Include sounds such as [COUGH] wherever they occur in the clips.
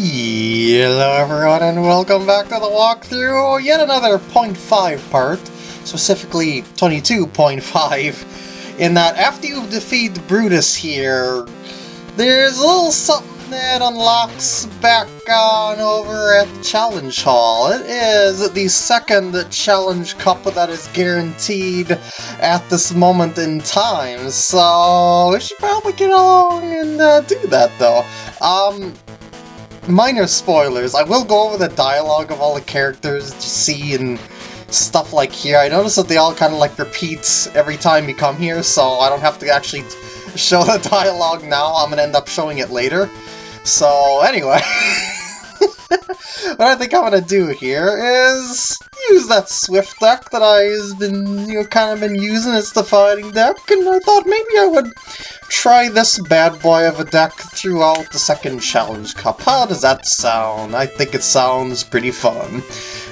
Hello everyone and welcome back to the walkthrough, yet another 0.5 part, specifically 22.5, in that after you defeat Brutus here, there's a little something that unlocks back on over at the Challenge Hall. It is the second Challenge Cup that is guaranteed at this moment in time, so we should probably get along and uh, do that though. Um, minor spoilers. I will go over the dialogue of all the characters you see and stuff like here. I notice that they all kind of like repeat every time you come here, so I don't have to actually [LAUGHS] show the dialogue now. I'm gonna end up showing it later. So anyway, [LAUGHS] what I think I'm gonna do here is use that Swift deck that I've been, you know, kind of been using as the fighting deck, and I thought maybe I would try this bad boy of a deck throughout the second Challenge Cup. How does that sound? I think it sounds pretty fun.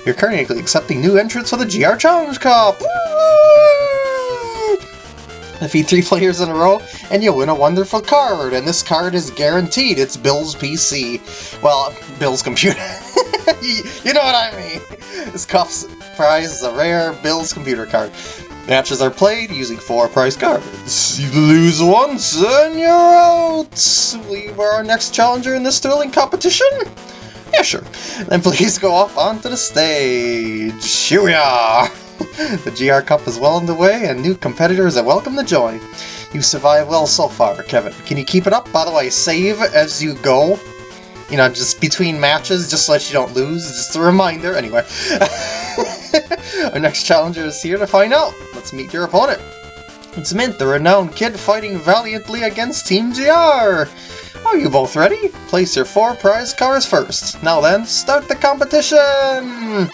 You're currently accepting new entrants for the GR Challenge Cup! Woo! Defeat three players in a row, and you win a wonderful card, and this card is guaranteed. It's Bill's PC. Well, Bill's computer. [LAUGHS] you know what I mean. This cup's prize is a rare Bill's computer card. Matches are played using four prize cards. You lose once, and you're out! We were our next challenger in this thrilling competition? Yeah, sure. Then please go up onto the stage. Here we are! [LAUGHS] the GR Cup is well underway, and new competitors are welcome to join. You've survived well so far, Kevin. Can you keep it up? By the way, save as you go. You know, just between matches, just so that you don't lose. Just a reminder, anyway. [LAUGHS] Our next challenger is here to find out. Let's meet your opponent. It's Mint, the renowned kid fighting valiantly against Team GR. Are you both ready? Place your four prize cards first. Now then, start the competition!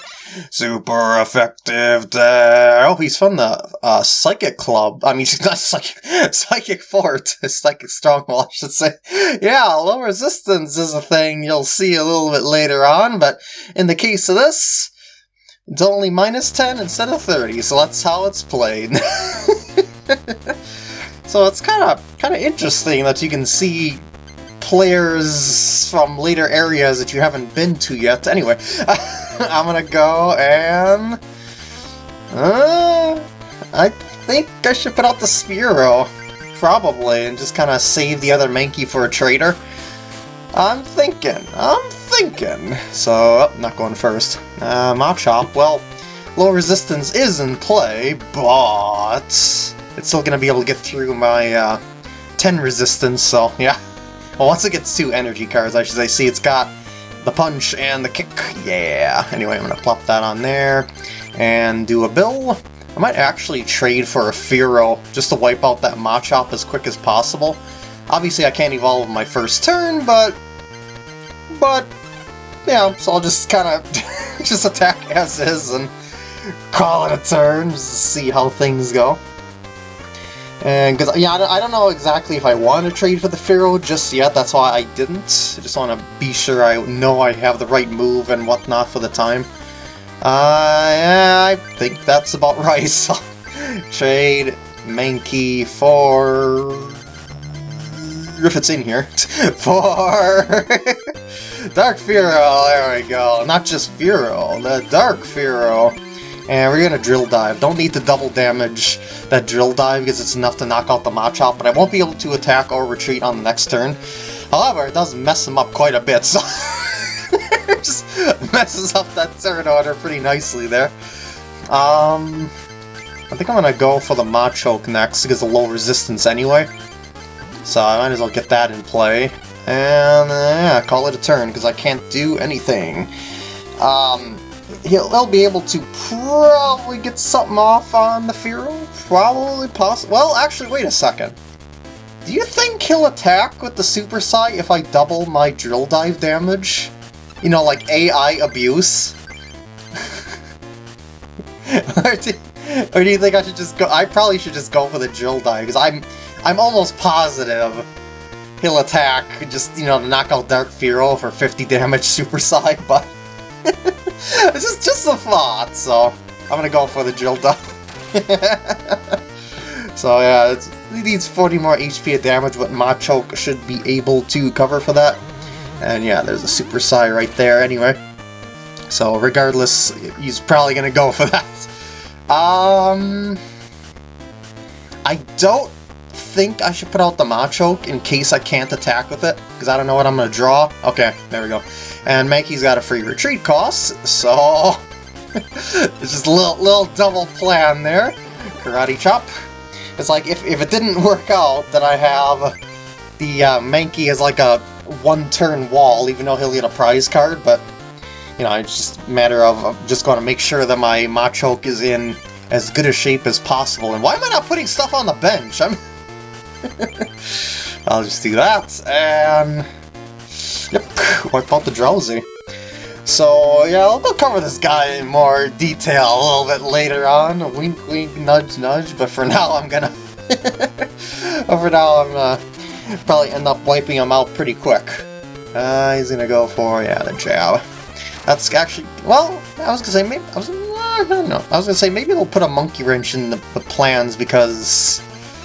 Super effective there. Oh, he's from the uh, Psychic Club. I mean, he's [LAUGHS] not Psychic, Psychic Fort. [LAUGHS] Psychic Stronghold, I should say. Yeah, low resistance is a thing you'll see a little bit later on, but in the case of this, it's only minus 10 instead of 30, so that's how it's played. [LAUGHS] so it's kind of kind of interesting that you can see players from later areas that you haven't been to yet. Anyway, [LAUGHS] I'm gonna go and... Uh, I think I should put out the Spearow, probably, and just kind of save the other Mankey for a trader. I'm thinking, I'm thinking. So, oh, not going first. Uh, Machop, well, low resistance is in play, but it's still going to be able to get through my uh, 10 resistance, so yeah. Well, once it gets two energy cards, I should say, see, it's got the punch and the kick. Yeah. Anyway, I'm going to plop that on there and do a bill. I might actually trade for a Fearow just to wipe out that Machop as quick as possible. Obviously, I can't evolve my first turn, but... But, yeah, so I'll just kind of [LAUGHS] [LAUGHS] just attack as is and call it a turn just to see how things go. And because, yeah, I don't know exactly if I want to trade for the Fearow just yet, that's why I didn't. I just want to be sure I know I have the right move and whatnot for the time. Uh, yeah, I think that's about [LAUGHS] right, so trade Mankey for... if it's in here, [LAUGHS] for Dark Fearow, there we go. Not just Fearow, the Dark Fearow. And we're gonna Drill Dive. Don't need to double damage that Drill Dive because it's enough to knock out the Machop, but I won't be able to attack or retreat on the next turn. However, it does mess him up quite a bit, so... [LAUGHS] just messes up that turn order pretty nicely there. Um... I think I'm gonna go for the Machoke next because of low resistance anyway. So I might as well get that in play. And, uh, call it a turn because I can't do anything. Um, he'll, he'll be able to probably get something off on the Fearow. Probably, possible. Well, actually, wait a second. Do you think he'll attack with the Super Psy if I double my Drill Dive damage? You know, like AI abuse? [LAUGHS] or, do, or do you think I should just go... I probably should just go for the Drill Dive, because I'm, I'm almost positive he'll attack, just, you know, knock out Dark Fearow for 50 damage [LAUGHS] Super Psy, but... [LAUGHS] it's just, just a thought, so I'm gonna go for the drill down. [LAUGHS] so yeah, he needs 40 more HP of damage, but Machoke should be able to cover for that. And yeah, there's a Super Psy right there anyway. So regardless, he's probably to go for that. Um, I don't think I should put out the Machoke in case I can't attack with it, because I don't know what I'm going to draw. Okay, there we go. And Mankey's got a free retreat cost, so [LAUGHS] it's just a little, little double plan there. Karate Chop. It's like, if, if it didn't [LAUGHS] work out, that I have the uh, Mankey as like a one-turn wall, even though he'll get a prize card, but, you know, it's just a matter of, of just going to make sure that my Machoke is in as good a shape as possible. And why am I not putting stuff on the bench? I'm... [LAUGHS] I'll just do that, and... Yep, wipe out the drowsy. So, yeah, I'll, cover this guy in more detail a little bit later on. Wink, wink, nudge, nudge. But for [LAUGHS] now, I'm gonna... [LAUGHS] for now, I'm uh, probably end up wiping him out pretty quick. Uh, he's gonna go for, yeah, the jab. That's actually... Well, I was gonna say, maybe... I was, I don't know. I was gonna say, maybe they'll put a monkey wrench in the, the plans because...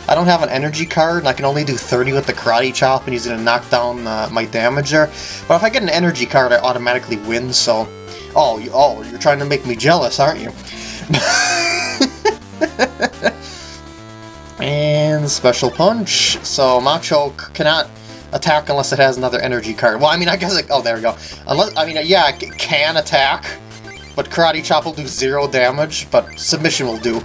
I don't have an energy card, and I can only do 30 with the Karate Chop, and he's going to knock down uh, my damage there. But if I get an energy card, I automatically win, so... Oh, you, oh, you're trying to make me jealous, aren't you? [LAUGHS] and Special Punch. So Machoke cannot attack unless it has another energy card. Well, I mean, I guess it... Oh, there we go. Unless, I mean, yeah, it can attack, but Karate Chop will do zero damage, but Submission will do.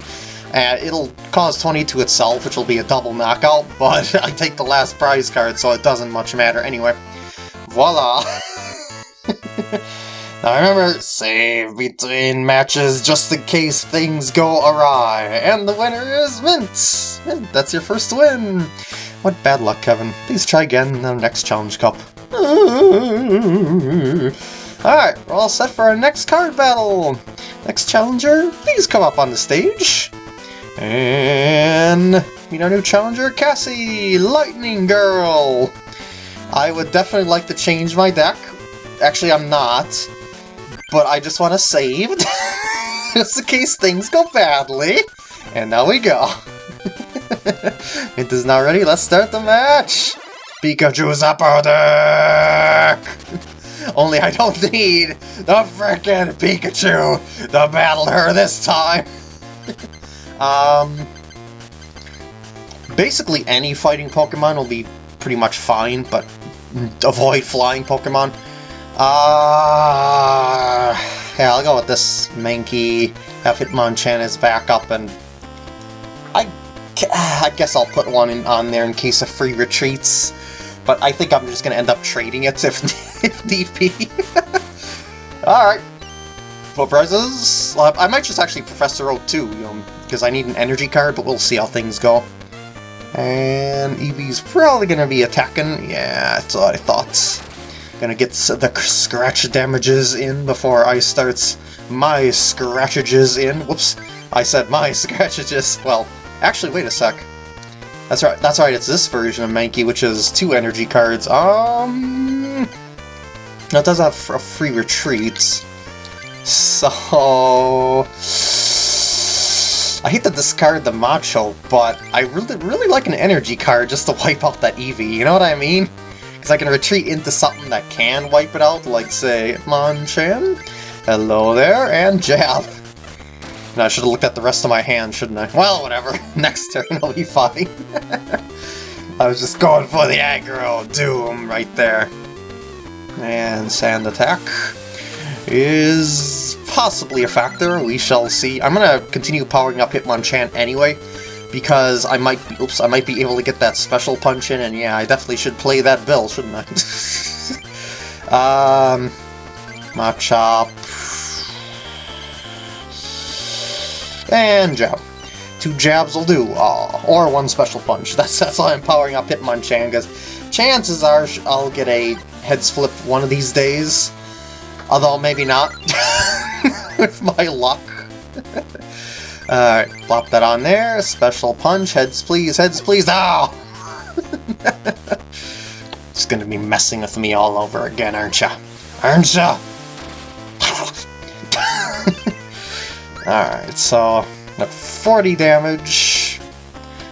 And it'll cause 20 to itself, which will be a double knockout, [LAUGHS] but I take the last prize card, so it doesn't much matter anyway. Voila! [LAUGHS] now remember, save between matches just in case things go awry. And the winner is Mint! Mint, that's your first win! What bad luck, Kevin. Please try again in the next Challenge Cup. [LAUGHS] Alright, we're all set for our next card battle! Next challenger, please come up on the stage. And meet our new challenger, Cassie, Lightning Girl. I would definitely like to change my deck. Actually, I'm not. But I just want to save, [LAUGHS] just in case things go badly. And now we go. [LAUGHS] it is now ready, let's start the match! Pikachu's upper deck! [LAUGHS] Only I don't need the frickin' Pikachu to battle her this time! Um, basically any fighting Pokemon will be pretty much fine, but [LAUGHS] avoid flying Pokemon. Uh, yeah, I'll go with this Mankey, have Hitmonchan back up, and I, I guess I'll put one in, on there in case of free retreats, but I think I'm just going to end up trading it if, [LAUGHS] if need be. [LAUGHS] Alright, prizes, I might just actually Professor Oak too, you know, because I need an energy card, but we'll see how things go. And Eevee's probably going to be attacking. Yeah, that's what I thought. Gonna get the scratch damages in before I starts my scratchages in. Whoops, I said my [LAUGHS] scratchages. Well, actually, wait a sec. That's right, that's right, it's this version of Mankey, which is two energy cards. Um... That does have a free retreat. So... I hate to discard the Macho, but I really, really like an energy card just to wipe out that Eevee, you know what I mean? Because I can retreat into something that can wipe it out, like, say, Monchan. Hello there, and Jab. And I should have looked at the rest of my hand, shouldn't I? Well, whatever. [LAUGHS] Next turn I'll be fine. [LAUGHS] I was just going for the aggro doom right there. And Sand Attack is possibly a factor. We shall see. I'm gonna continue powering up Hitmonchan anyway, because I might be, oops, I might be able to get that special punch in, and yeah, I definitely should play that bill, shouldn't I? [LAUGHS] um, Machop. And jab. Two jabs will do, or one special punch. [LAUGHS] That's that's why I'm powering up Hitmonchan, because chances are I'll get a heads flip one of these days. Although, maybe not. [LAUGHS] With my luck. [LAUGHS] Alright, plop that on there. Special punch. Heads please, heads please. Ah! [LAUGHS] Ow! Just gonna be messing with me all over again, aren't ya? Aren't ya? Alright, so... 40 damage.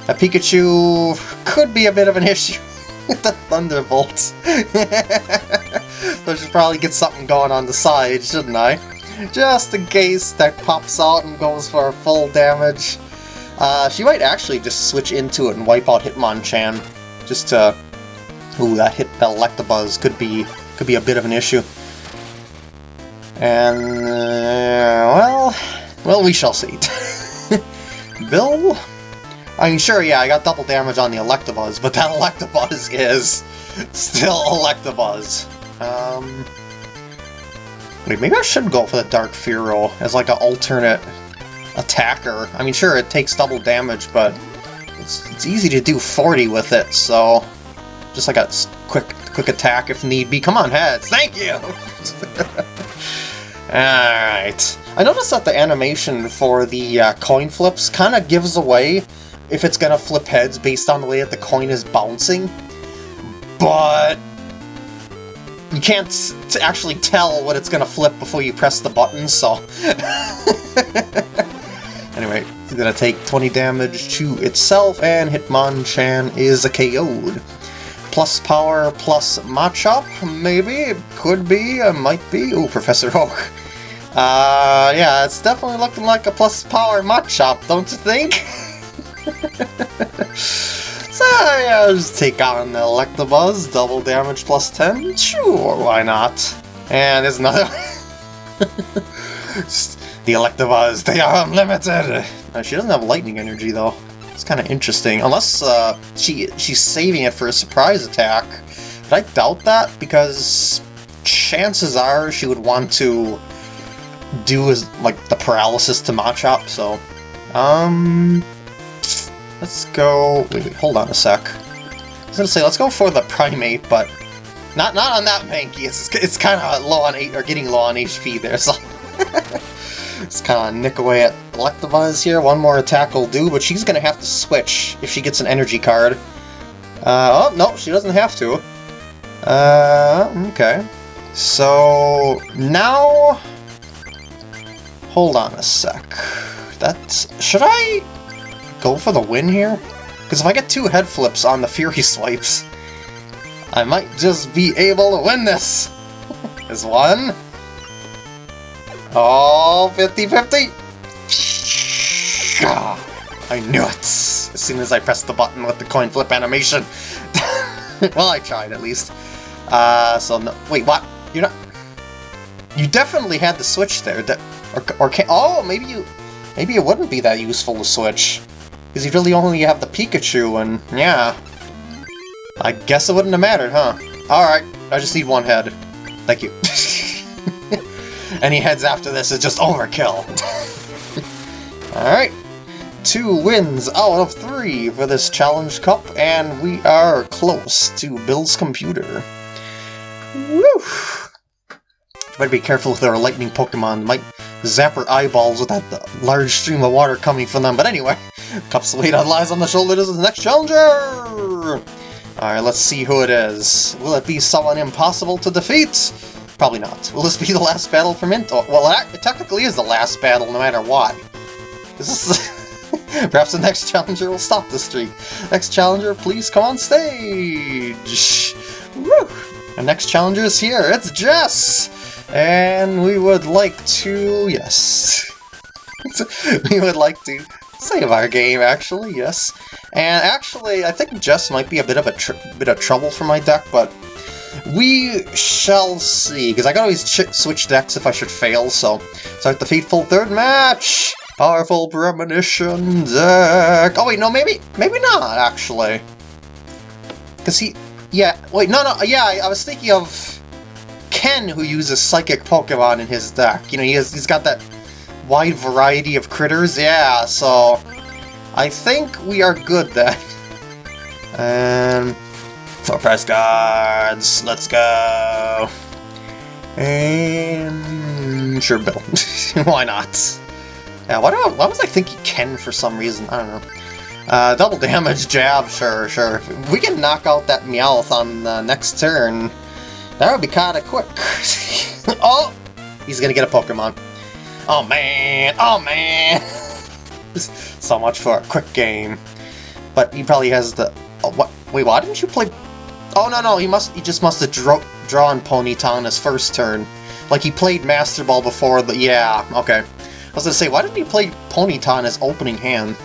A Pikachu could be a bit of an issue with the Thunderbolt. I should probably get something going on the side, shouldn't I? Just in case that pops out and goes for full damage. Uh, she might actually just switch into it and wipe out Hitmonchan. Just to... Ooh, that hit that Electabuzz could be, could be a bit of an issue. And, uh, well, well, we shall see. [LAUGHS] Bill? I mean, sure, yeah, I got double damage on the Electabuzz, but that Electabuzz is still Electabuzz. Um, wait, maybe I should go for the Dark Fearow as like an alternate attacker. I mean, sure, it takes double damage, but it's, it's easy to do 40 with it, so just like a quick quick attack if need be. Come on, heads! Thank you! [LAUGHS] Alright. I noticed that the animation for the uh, coin flips kind of gives away if it's going to flip heads based on the way that the coin is bouncing. But you can't actually tell what it's to flip before you press the button, so... [LAUGHS] anyway, it's to take 20 damage to itself, and Hitmonchan is a KO'd. Plus power, plus Machop, maybe? It could be, uh, might be. Ooh, Professor [LAUGHS] Oak. Uh, yeah, it's definitely looking like a plus power Machop, don't you think? [LAUGHS] yeah, just take on the Electabuzz, double damage plus 10, sure, why not? And there's another [LAUGHS] the Electabuzz, they are unlimited! She doesn't have lightning energy, though. It's kind of interesting, unless uh, she she's saving it for a surprise attack. But I doubt that, because chances are she would want to do is like the paralysis to Machop, so um let's go wait, wait, hold on a sec. I was gonna say let's go for the Primeape, but not not on that Mankey. It's it's kind of low on or getting low on HP there, so it's kind of nick away at Electabuzz here. One more attack will do, but she's gonna have to switch if she gets an energy card. Uh, oh no, she doesn't have to. Uh, okay. So now Hold on a sec. That's... Should I go for the win here? Because if I get two head flips on the Fury Swipes, I might just be able to win this! [LAUGHS] Is one... Oh, 50-50! I knew it! As soon as I pressed the button with the coin flip animation. [LAUGHS] well, I tried, at least. Uh, so no... Wait, what? You're not... You definitely had the switch there. De or, or can, oh, maybe you, maybe it wouldn't be that useful to switch. Because you really only have the Pikachu, and yeah. I guess it wouldn't have mattered, huh? Alright, I just need one head. Thank you. [LAUGHS] Any heads after this is just overkill. [LAUGHS] Alright. Two wins out of three for this Challenge Cup, and we are close to Bill's computer. Woo! Better be careful with our lightning Pokemon. Might zap her eyeballs with that large stream of water coming from them. But anyway, [LAUGHS] Cup's weight lies on the shoulders of the next challenger! Alright, let's see who it is. Will it be someone impossible to defeat? Probably not. Will this be the last battle for Mint? Well, it technically is the last battle no matter what. This is... [LAUGHS] Perhaps the next challenger will stop the streak. Next challenger, please come on stage! Woo! Our next challenger is here. It's Jess! And we would like to... yes. [LAUGHS] we would like to save our game, actually, yes. And actually, I think Jess might be a bit of a bit of trouble for my deck, but we shall see, because I can always switch decks if I should fail, so start the fateful third match! Powerful Premonition deck! Oh wait, no, maybe, maybe not, actually. Because he, yeah, wait, no, no, yeah, I, I was thinking of Ken, who uses Psychic Pokemon in his deck. You know, he has, he's got that wide variety of critters. Yeah, so I think we are good then. [LAUGHS] And for press cards, let's go. And sure, Bill. [LAUGHS] Why not? Yeah, why, do I, why was I thinking Ken for some reason? I don't know. Uh, double damage jab, sure, sure. We can knock out that Meowth on the next turn, that would be kind of quick. [LAUGHS] oh! He's gonna get a Pokemon. Oh man! Oh man! [LAUGHS] so much for a quick game. But he probably has the... Oh, what? Wait, why didn't you play... Oh, no, no, he must. He just must have drove... drawing Ponyta on his first turn. Like he played Master Ball before the... Yeah, okay. I was gonna say, why didn't he play Ponyta in his opening hand?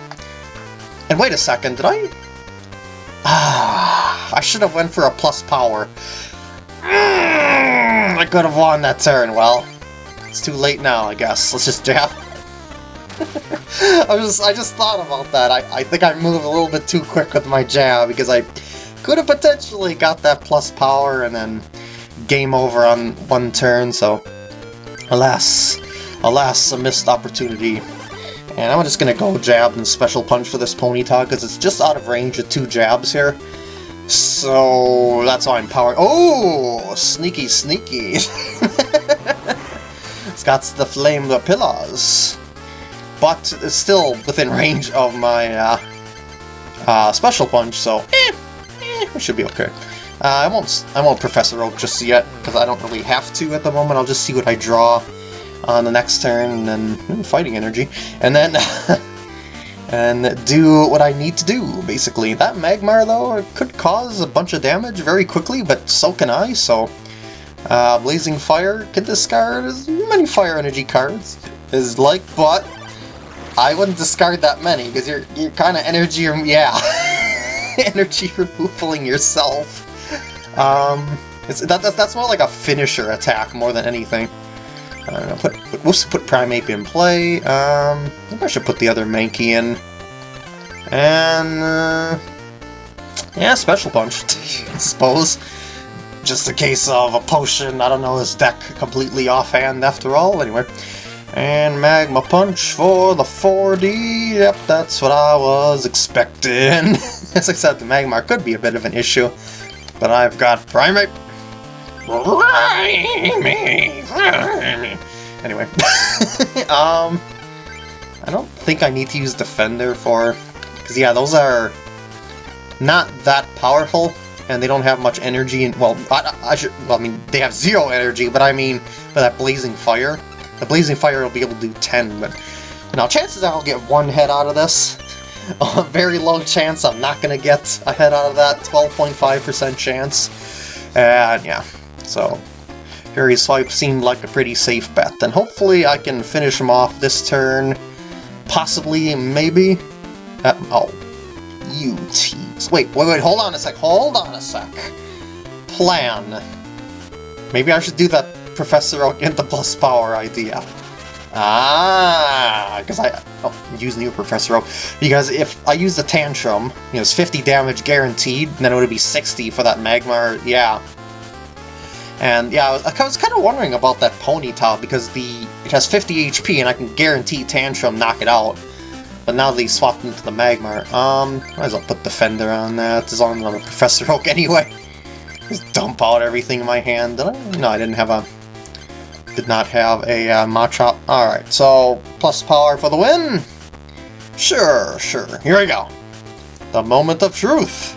And wait a second, did I... Ah, [SIGHS] I should have went for a plus power. Mm, I could have won that turn. Well, it's too late now, I guess. Let's just [LAUGHS] jab. I just I just thought about that. I, I think I moved a little bit too quick with my jab because I could have potentially got that plus power and then game over on one turn, so alas, alas, a missed opportunity. And I'm just gonna go jab and special punch for this Ponyta because it's just out of range of two jabs here. So that's why I'm power. Oh, sneaky, sneaky. [LAUGHS] it's got the flame the pillars, but it's still within [LAUGHS] range of my uh, uh, special punch. So eh, eh, we should be okay. Uh, I won't I won't Professor Oak just yet because I don't really have to at the moment. I'll just see what I draw on the next turn and then hmm, fighting energy, and then. [LAUGHS] and do what I need to do, basically. That Magmar, though, could cause a bunch of damage very quickly, but so can I, so... Uh, Blazing Fire can discard as many Fire Energy cards as like, but I wouldn't discard that many, because you're, you're kind of energy, yeah, [LAUGHS] energy removaling yourself. Um, it's, that, that's, that's more like a finisher attack more than anything. I don't know, put, put, whoops, put Primeape in play. Um, I, should put the other Mankey in. And, uh, yeah, Special Punch, [LAUGHS] I suppose. Just a case of a potion, I don't know his deck completely offhand after all, anyway. And Magma Punch for the 4D, yep, that's what I was expecting. [LAUGHS] Said, the Magmar could be a bit of an issue, but I've got Primeape, [LAUGHS] Anyway. um, I don't think I need to use Defender for... Because, yeah, those are not that powerful, and they don't have much energy. And Well, I, I should... Well, I mean, they have zero energy, but I mean, for that Blazing Fire. The Blazing Fire will be able to do 10, but... Now, chances are I'll get one head out of this. [LAUGHS] A very low chance I'm not going to get a head out of that. 12.5% chance. And, yeah. So, Fury Swipe seemed like a pretty safe bet. And hopefully I can finish him off this turn. Possibly, maybe? Uh, oh. You tease. Wait, wait, wait, hold on a sec, hold on a sec. Plan. Maybe I should do that Professor Oak in the plus power idea. Ah, because I oh, use new Professor Oak. Because if I use the Tantrum, you know, it's 50 damage guaranteed, then it would be 60 for that Magmar. Yeah, and yeah, I was kind of wondering about that Ponyta because the it has 50 HP and I can guarantee Tantrum knock it out. But now they swapped into the Magmar. Um, might as well put Defender on that, as long as I'm a Professor Oak [LAUGHS] anyway. Just dump out everything in my hand. Did I? No, I didn't have a... Did not have a uh, Machop. Alright, so plus power for the win? Sure, sure. Here we go. The moment of truth.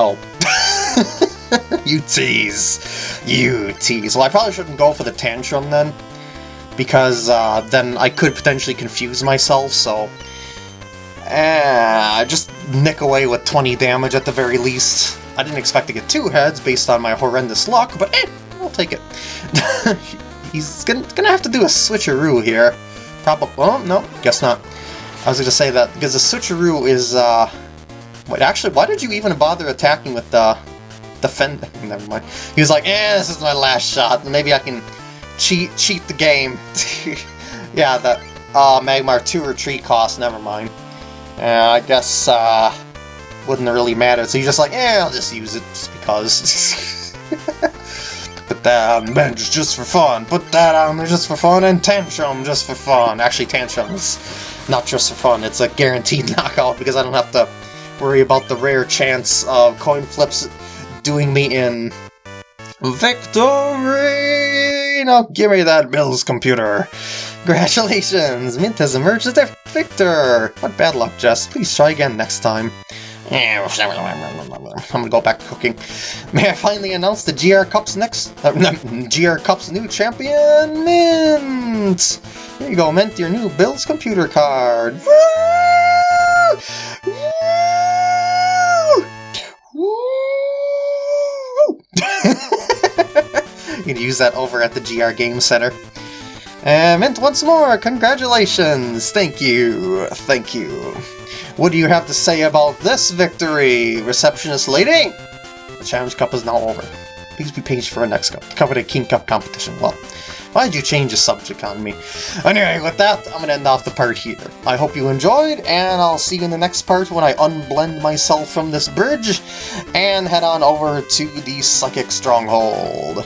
Oh. [LAUGHS] you tease. You tease. Well, I probably shouldn't go for the Tantrum then, because uh, then I could potentially confuse myself, so... Eh, just nick away with 20 damage at the very least. I didn't expect to get two heads based on my horrendous luck, but eh, I'll take it. [LAUGHS] He's gonna, gonna have to do a switcheroo here. Probably, Oh, no, guess not. I was gonna say that, because the switcheroo is, uh... Wait, actually, why did you even bother attacking with the defend. Never mind. He was like, "Eh, this is my last shot. Maybe I can cheat cheat the game." [LAUGHS] yeah, that uh, Magmar two retreat cost. Never mind. Uh, I guess uh, wouldn't really matter. So he's just like, "Yeah, I'll just use it just because." [LAUGHS] Put that on the bench just for fun. Put that on there just for fun, and Tantrum just for fun. Actually, Tantrum is not just for fun. It's a guaranteed [LAUGHS] knockout because I don't have to worry about the rare chance of coin flips doing me in. Victory! Now give me that Bill's computer! Congratulations! Mint has emerged as the victor! What bad luck, Jess. Please try again next time. [LAUGHS] I'm gonna go back to cooking. May I finally announce the GR Cup's next... Uh, [LAUGHS] GR Cup's new champion, Mint! Here you go, Mint, your new Bill's computer card! Woo! Can use that over at the GR Game Center. And Mint, once more, congratulations! Thank you, thank you. What do you have to say about this victory, receptionist lady? The Challenge Cup is now over. Please be patient for our next cup, cover the King Cup competition. Well, why'd you change the subject on me? Anyway, with that, I'm gonna end off the part here. I hope you enjoyed, and I'll see you in the next part when I unblend myself from this bridge and head on over to the Psychic Stronghold.